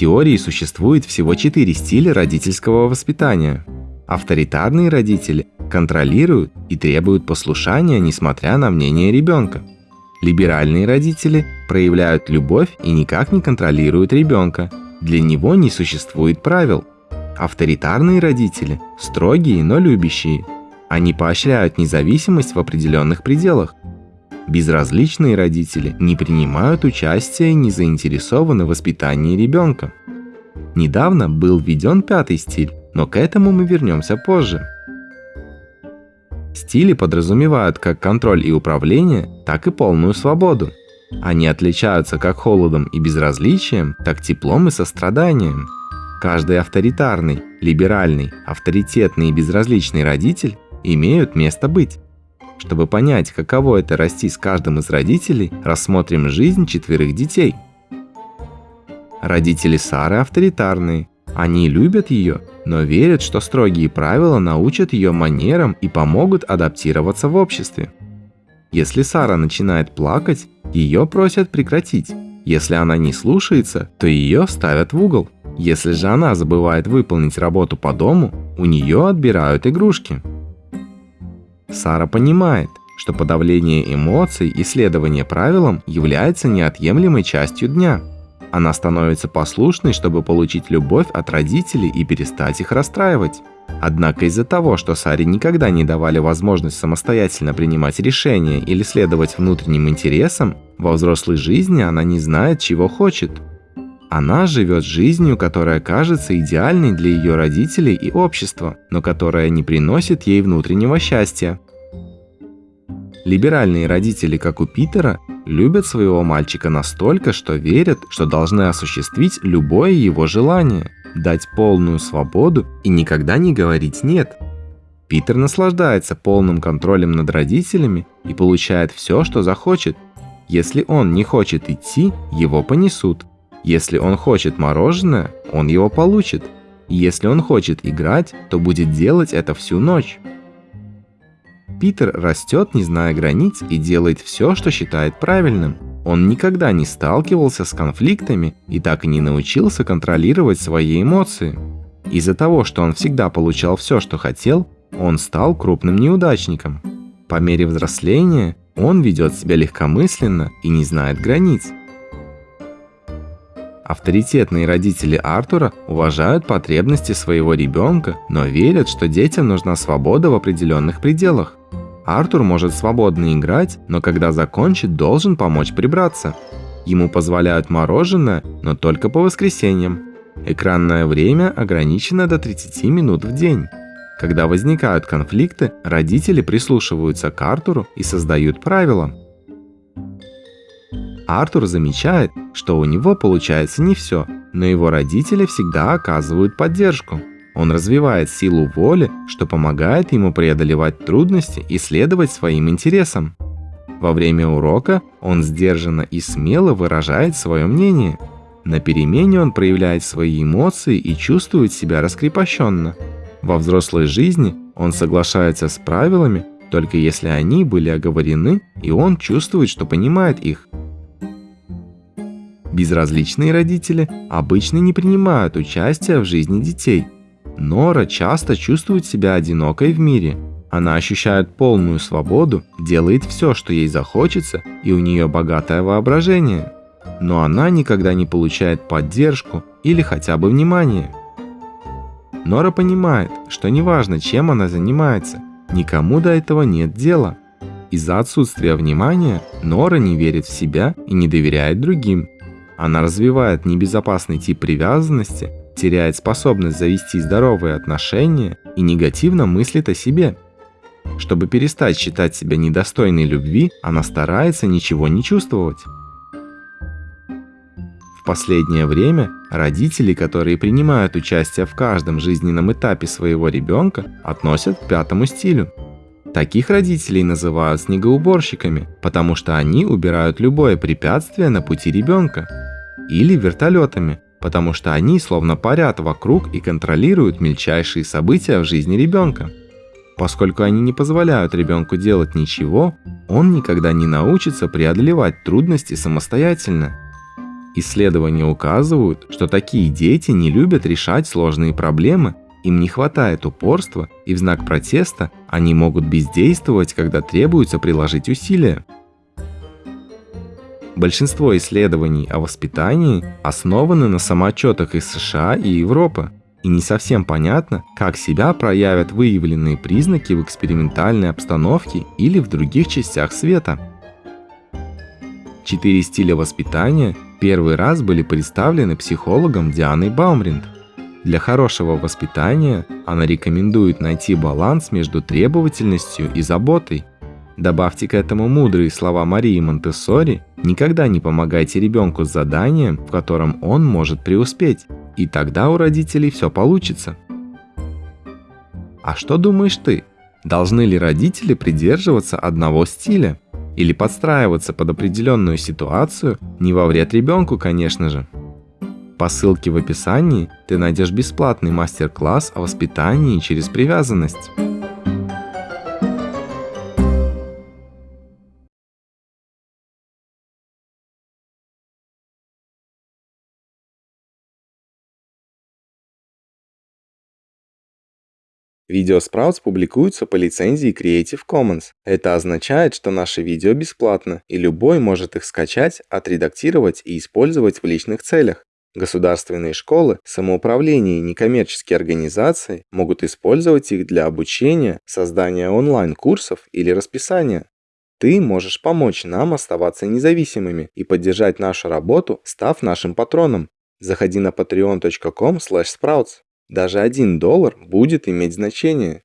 теории существует всего четыре стиля родительского воспитания. Авторитарные родители контролируют и требуют послушания, несмотря на мнение ребенка. Либеральные родители проявляют любовь и никак не контролируют ребенка. Для него не существует правил. Авторитарные родители строгие, но любящие. Они поощряют независимость в определенных пределах. Безразличные родители не принимают участия и не заинтересованы в воспитании ребенка. Недавно был введен пятый стиль но к этому мы вернемся позже. Стили подразумевают как контроль и управление, так и полную свободу. Они отличаются как холодом и безразличием, так теплом и состраданием. Каждый авторитарный, либеральный, авторитетный и безразличный родитель имеют место быть. Чтобы понять, каково это расти с каждым из родителей, рассмотрим жизнь четверых детей. Родители Сары авторитарные, они любят ее, но верят, что строгие правила научат ее манерам и помогут адаптироваться в обществе. Если Сара начинает плакать, ее просят прекратить. Если она не слушается, то ее ставят в угол. Если же она забывает выполнить работу по дому, у нее отбирают игрушки. Сара понимает, что подавление эмоций и следование правилам является неотъемлемой частью дня – она становится послушной, чтобы получить любовь от родителей и перестать их расстраивать. Однако из-за того, что Саре никогда не давали возможность самостоятельно принимать решения или следовать внутренним интересам, во взрослой жизни она не знает, чего хочет. Она живет жизнью, которая кажется идеальной для ее родителей и общества, но которая не приносит ей внутреннего счастья. Либеральные родители, как у Питера, любят своего мальчика настолько, что верят, что должны осуществить любое его желание, дать полную свободу и никогда не говорить «нет». Питер наслаждается полным контролем над родителями и получает все, что захочет. Если он не хочет идти, его понесут. Если он хочет мороженое, он его получит. Если он хочет играть, то будет делать это всю ночь. Питер растет, не зная границ, и делает все, что считает правильным. Он никогда не сталкивался с конфликтами и так и не научился контролировать свои эмоции. Из-за того, что он всегда получал все, что хотел, он стал крупным неудачником. По мере взросления он ведет себя легкомысленно и не знает границ. Авторитетные родители Артура уважают потребности своего ребенка, но верят, что детям нужна свобода в определенных пределах. Артур может свободно играть, но когда закончит, должен помочь прибраться. Ему позволяют мороженое, но только по воскресеньям. Экранное время ограничено до 30 минут в день. Когда возникают конфликты, родители прислушиваются к Артуру и создают правила. Артур замечает, что у него получается не все, но его родители всегда оказывают поддержку. Он развивает силу воли, что помогает ему преодолевать трудности и следовать своим интересам. Во время урока он сдержанно и смело выражает свое мнение. На перемене он проявляет свои эмоции и чувствует себя раскрепощенно. Во взрослой жизни он соглашается с правилами, только если они были оговорены, и он чувствует, что понимает их. Безразличные родители обычно не принимают участия в жизни детей – Нора часто чувствует себя одинокой в мире. Она ощущает полную свободу, делает все, что ей захочется, и у нее богатое воображение. Но она никогда не получает поддержку или хотя бы внимание. Нора понимает, что неважно, чем она занимается, никому до этого нет дела. Из-за отсутствия внимания Нора не верит в себя и не доверяет другим. Она развивает небезопасный тип привязанности, теряет способность завести здоровые отношения и негативно мыслит о себе. Чтобы перестать считать себя недостойной любви, она старается ничего не чувствовать. В последнее время родители, которые принимают участие в каждом жизненном этапе своего ребенка, относят к пятому стилю. Таких родителей называют снегоуборщиками, потому что они убирают любое препятствие на пути ребенка. Или вертолетами, потому что они словно парят вокруг и контролируют мельчайшие события в жизни ребенка. Поскольку они не позволяют ребенку делать ничего, он никогда не научится преодолевать трудности самостоятельно. Исследования указывают, что такие дети не любят решать сложные проблемы, им не хватает упорства, и в знак протеста они могут бездействовать, когда требуется приложить усилия. Большинство исследований о воспитании основаны на самоотчетах из США и Европы, и не совсем понятно, как себя проявят выявленные признаки в экспериментальной обстановке или в других частях света. Четыре стиля воспитания первый раз были представлены психологом Дианой Баумринд. Для хорошего воспитания она рекомендует найти баланс между требовательностью и заботой. Добавьте к этому мудрые слова Марии Монтессори «Никогда не помогайте ребенку с заданием, в котором он может преуспеть, и тогда у родителей все получится». А что думаешь ты? Должны ли родители придерживаться одного стиля? Или подстраиваться под определенную ситуацию, не во вред ребенку, конечно же? По ссылке в описании ты найдешь бесплатный мастер-класс о воспитании через привязанность. Видео Sprouts публикуются по лицензии Creative Commons. Это означает, что наши видео бесплатно, и любой может их скачать, отредактировать и использовать в личных целях. Государственные школы, самоуправление и некоммерческие организации могут использовать их для обучения, создания онлайн-курсов или расписания. Ты можешь помочь нам оставаться независимыми и поддержать нашу работу, став нашим патроном. Заходи на patreon.com sprouts. Даже один доллар будет иметь значение.